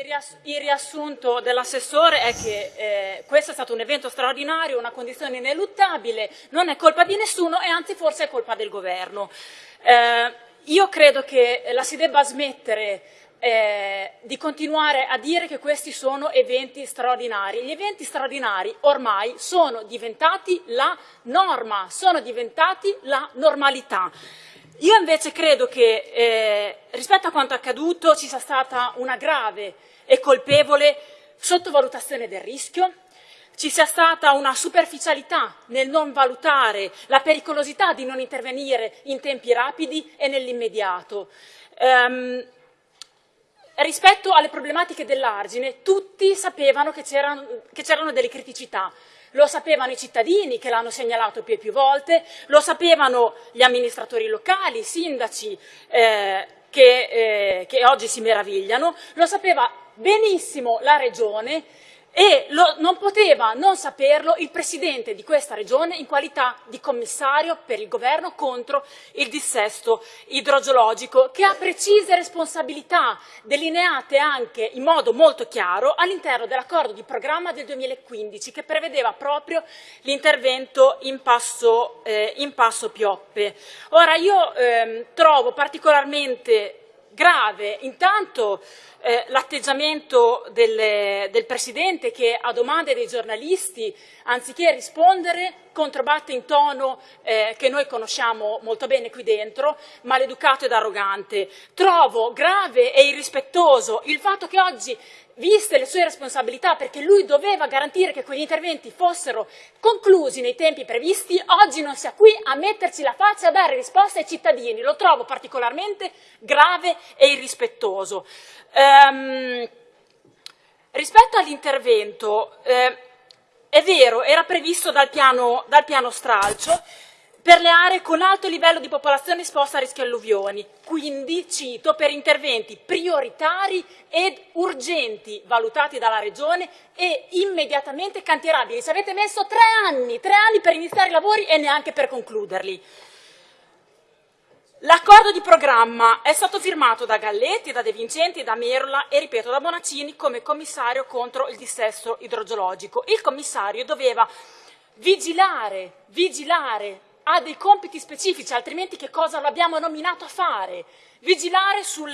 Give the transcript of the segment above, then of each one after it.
il, riassunto dell'assessore è che eh, questo è stato un evento straordinario, una condizione ineluttabile, non è colpa di nessuno e anzi forse è colpa del governo. Eh, io credo che la si debba smettere eh, di continuare a dire che questi sono eventi straordinari. Gli eventi straordinari ormai sono diventati la norma, sono diventati la normalità. Io invece credo che eh, rispetto a quanto accaduto ci sia stata una grave e colpevole sottovalutazione del rischio, ci sia stata una superficialità nel non valutare la pericolosità di non intervenire in tempi rapidi e nell'immediato. Um, rispetto alle problematiche dell'argine, tutti sapevano che c'erano delle criticità, lo sapevano i cittadini che l'hanno segnalato più e più volte, lo sapevano gli amministratori locali, i sindaci eh, che, eh, che oggi si meravigliano, lo sapeva benissimo la Regione e lo, non poteva non saperlo il Presidente di questa Regione in qualità di commissario per il Governo contro il dissesto idrogeologico, che ha precise responsabilità delineate anche in modo molto chiaro all'interno dell'accordo di programma del 2015 che prevedeva proprio l'intervento in eh, in passo Pioppe. Ora io ehm, trovo particolarmente grave intanto eh, l'atteggiamento del, del, Presidente che a domande dei giornalisti, anziché rispondere, controbatte in tono eh, che noi conosciamo molto bene qui dentro, maleducato ed arrogante. Trovo grave e irrispettoso il fatto che oggi viste le sue responsabilità, perché lui doveva garantire che quegli interventi fossero conclusi nei tempi previsti, oggi non sia qui a metterci la faccia a dare risposte ai cittadini. Lo trovo particolarmente grave e irrispettoso. Ehm, rispetto all'intervento, eh, è vero, era previsto dal piano, dal piano stralcio, per le aree con alto livello di popolazione esposta a rischio alluvioni, quindi, cito, per interventi prioritari ed urgenti valutati dalla Regione e immediatamente cantierabili. Ci avete messo tre anni, tre anni per iniziare i lavori e neanche per concluderli. L'accordo di programma è stato firmato da Galletti, da De Vincenti, da Merola e, ripeto, da Bonaccini come commissario contro il dissesto idrogeologico. Il commissario doveva vigilare, vigilare ha dei compiti specifici, altrimenti che cosa l'abbiamo nominato a fare? Vigilare sul,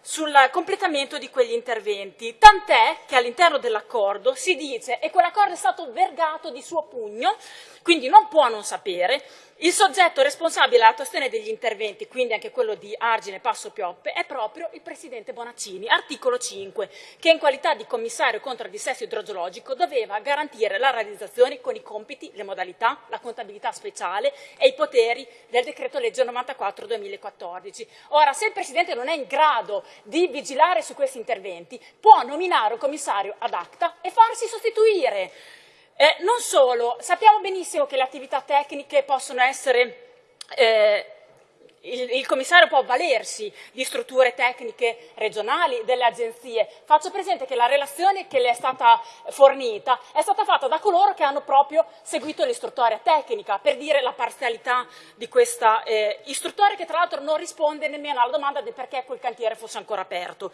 sul completamento di quegli interventi. Tant'è che all'interno dell'accordo si dice, e quell'accordo è stato vergato di suo pugno, quindi non può non sapere, il soggetto responsabile dell'attuazione degli interventi, quindi anche quello di Argine Passo Pioppe, è proprio il Presidente Bonaccini, articolo 5, che in qualità di commissario contro il dissesto idrogeologico doveva garantire la realizzazione con i compiti, le modalità, la contabilità speciale e i poteri del decreto legge 94-2014. Ora, se il Presidente non è in grado di vigilare su questi interventi, può nominare un commissario ad acta e farsi sostituire eh, non solo, sappiamo benissimo che le attività tecniche possono essere eh, il, il, commissario può avvalersi di strutture tecniche regionali, delle agenzie. Faccio presente che la relazione che le è stata fornita è stata fatta da coloro che hanno proprio seguito l'istruttoria tecnica, per dire la parzialità di questa eh, istruttoria che tra l'altro non risponde nemmeno alla domanda del perché quel cantiere fosse ancora aperto.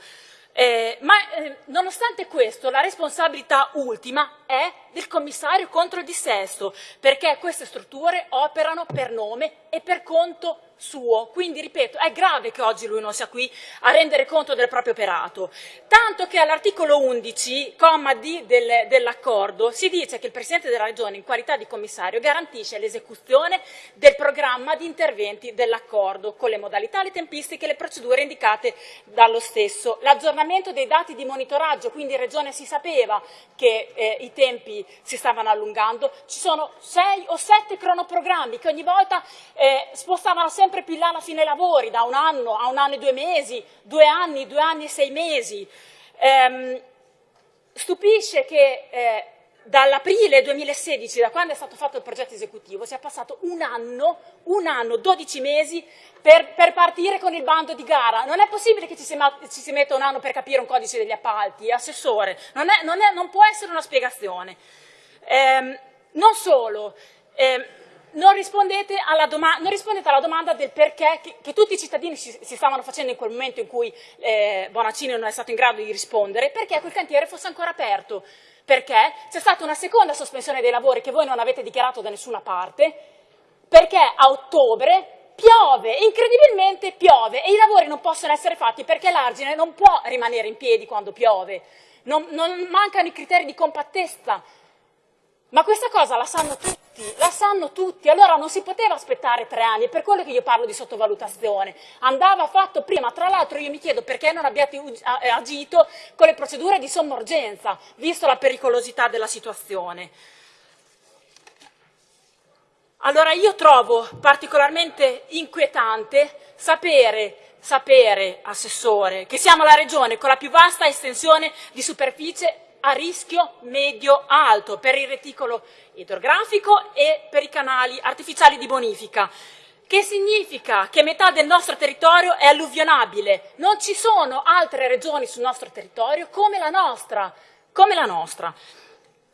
Eh, ma eh, nonostante questo la responsabilità ultima è del commissario contro il dissesto, perché queste strutture operano per nome e per conto suo. Quindi, ripeto, è grave che oggi lui non sia qui a rendere conto del proprio operato. Tanto che all'articolo 11, comma D del, dell'accordo, si dice che il Presidente della Regione, in qualità di commissario, garantisce l'esecuzione del programma di interventi dell'accordo, con le modalità, le tempistiche e le procedure indicate dallo stesso. L'aggiornamento dei dati di monitoraggio, quindi in Regione si sapeva che eh, i tempi si stavano allungando, ci sono sei o sette cronoprogrammi che ogni volta eh, spostavano sempre sempre più in là alla fine lavori, da un anno a un anno e due mesi, due anni, due anni e sei mesi. Ehm, stupisce che eh, dall'aprile 2016, da quando è stato fatto il progetto esecutivo, sia passato un anno, un anno, 12 mesi per, per partire con il bando di gara. Non è possibile che ci si, ci si, metta un anno per capire un codice degli appalti, assessore, non, è, non, è, non può essere una spiegazione. Ehm, non solo, ehm, non, rispondete non, rispondete alla domanda del perché che, che tutti i cittadini si, si, stavano facendo in quel momento in cui eh, Bonaccini non è stato in grado di rispondere, perché quel cantiere fosse ancora aperto. Perché c'è stata una seconda sospensione dei lavori che voi non avete dichiarato da nessuna parte, perché a ottobre piove, incredibilmente piove, e i lavori non possono essere fatti perché l'argine non può rimanere in piedi quando piove, non, non mancano i criteri di compattezza, ma questa cosa la sanno tutti, la sanno tutti, allora non si poteva aspettare tre anni, è per quello che io parlo di sottovalutazione, andava fatto prima, tra l'altro io mi chiedo perché non abbiate eh, agito con le procedure di somma urgenza, visto la pericolosità della situazione. Allora io trovo particolarmente inquietante sapere, sapere, Assessore, che siamo la regione con la più vasta estensione di superficie a rischio medio-alto per il reticolo idrografico e per i canali artificiali di bonifica. Che significa che metà del nostro territorio è alluvionabile. Non ci sono altre regioni sul nostro territorio come la nostra. Come la nostra.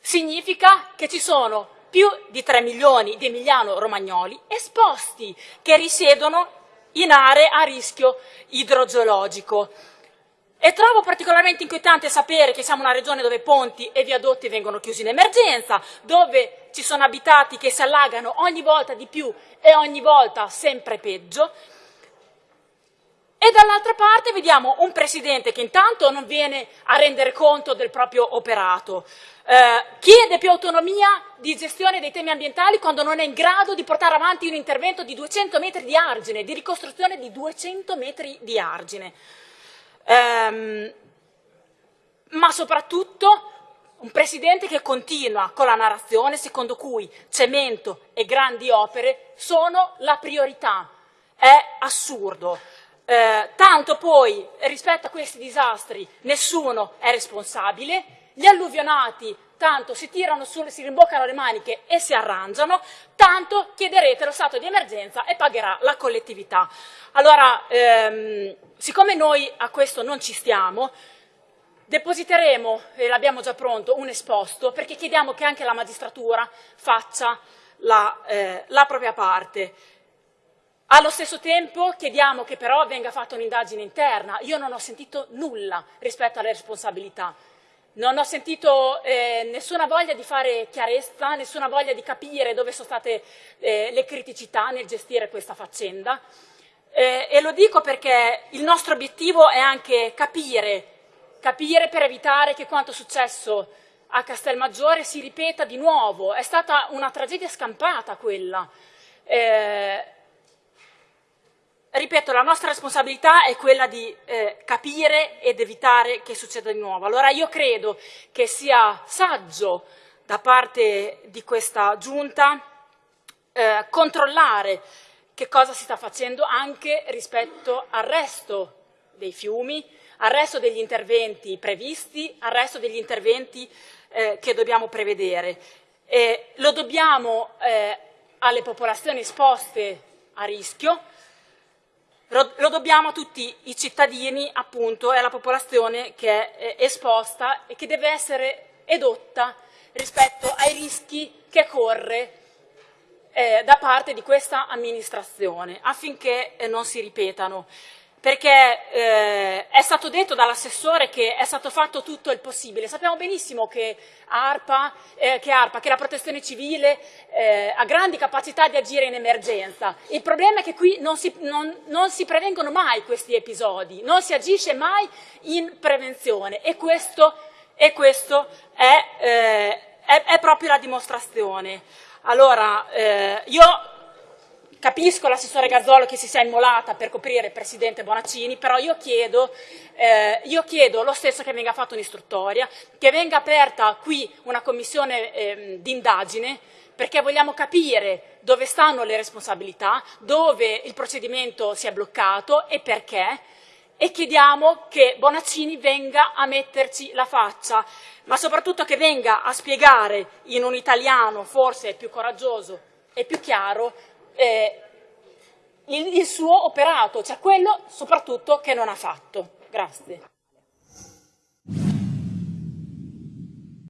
Significa che ci sono più di 3 milioni di emiliano-romagnoli esposti che risiedono in aree a rischio idrogeologico. E trovo particolarmente inquietante sapere che siamo una regione dove ponti e viadotti vengono chiusi in emergenza, dove ci sono abitati che si allagano ogni volta di più e ogni volta sempre peggio. E dall'altra parte vediamo un Presidente che intanto non viene a rendere conto del proprio operato, eh, chiede più autonomia di gestione dei temi ambientali quando non è in grado di portare avanti un intervento di 200 metri di argine, di ricostruzione di 200 metri di argine ehm, ma soprattutto un presidente che continua con la narrazione secondo cui cemento e grandi opere sono la priorità. È assurdo. Eh, tanto poi rispetto a questi disastri nessuno è responsabile, gli alluvionati tanto si tirano su, si rimboccano le maniche e si arrangiano, tanto chiederete lo stato di emergenza e pagherà la collettività. Allora, ehm, siccome noi a questo non ci stiamo, depositeremo, e l'abbiamo già pronto, un esposto perché chiediamo che anche la magistratura faccia la, eh, la propria parte. Allo stesso tempo chiediamo che però venga fatta un'indagine interna. Io non ho sentito nulla rispetto alle responsabilità. Non ho sentito eh, nessuna voglia di fare chiarezza, nessuna voglia di capire dove sono state eh, le criticità nel gestire questa faccenda. Eh, e lo dico perché il nostro obiettivo è anche capire, capire per evitare che quanto successo a Castelmaggiore si ripeta di nuovo. È stata una tragedia scampata quella. Eh, ripeto, la nostra responsabilità è quella di eh, capire ed evitare che succeda di nuovo. Allora io credo che sia saggio da parte di questa Giunta eh, controllare che cosa si sta facendo anche rispetto al resto dei fiumi, al resto degli interventi previsti, al resto degli interventi eh, che dobbiamo prevedere. lo dobbiamo eh, alle popolazioni esposte a rischio, lo dobbiamo a tutti i cittadini, appunto, e alla popolazione che è esposta e che deve essere edotta rispetto ai rischi che corre eh, da parte di questa amministrazione affinché eh, non si ripetano perché eh, è stato detto dall'assessore che è stato fatto tutto il possibile. Sappiamo benissimo che ARPA, eh, che, ARPA, che la protezione civile eh, ha grandi capacità di agire in emergenza. Il problema è che qui non si, non, non si, prevengono mai questi episodi, non si agisce mai in prevenzione e questo, e questo è, eh, è, è, proprio la dimostrazione. Allora, eh, io Capisco l'assessore Gazzolo che si sia immolata per coprire il presidente Bonaccini, però io chiedo, eh, io chiedo lo stesso che venga fatta un'istruttoria, che venga aperta qui una commissione eh, d'indagine, perché vogliamo capire dove stanno le responsabilità, dove il procedimento si è bloccato e perché, e chiediamo che Bonaccini venga a metterci la faccia, ma soprattutto che venga a spiegare in un italiano forse più coraggioso e più chiaro eh, il, il suo operato, cioè quello soprattutto che non ha fatto. Grazie.